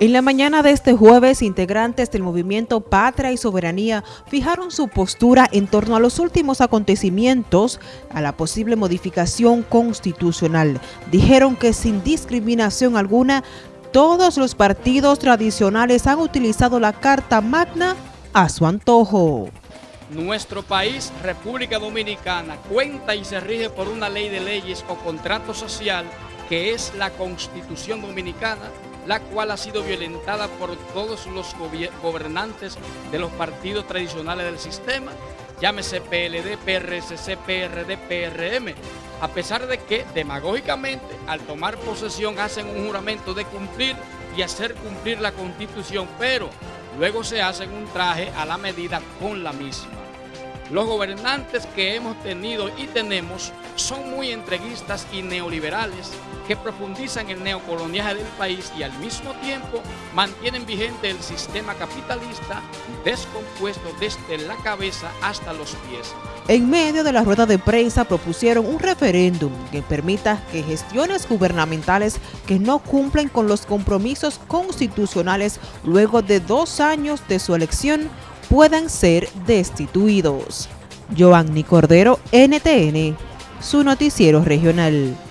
En la mañana de este jueves, integrantes del movimiento Patria y Soberanía fijaron su postura en torno a los últimos acontecimientos a la posible modificación constitucional. Dijeron que sin discriminación alguna, todos los partidos tradicionales han utilizado la Carta Magna a su antojo. Nuestro país, República Dominicana, cuenta y se rige por una ley de leyes o contrato social que es la Constitución Dominicana la cual ha sido violentada por todos los gobernantes de los partidos tradicionales del sistema, llámese PLD, PRSC, PRD, PRM, a pesar de que demagógicamente al tomar posesión hacen un juramento de cumplir y hacer cumplir la Constitución, pero luego se hacen un traje a la medida con la misma. Los gobernantes que hemos tenido y tenemos son muy entreguistas y neoliberales que profundizan el neocoloniaje del país y al mismo tiempo mantienen vigente el sistema capitalista descompuesto desde la cabeza hasta los pies. En medio de la rueda de prensa propusieron un referéndum que permita que gestiones gubernamentales que no cumplen con los compromisos constitucionales luego de dos años de su elección puedan ser destituidos. Joanny Cordero, NTN, su noticiero regional.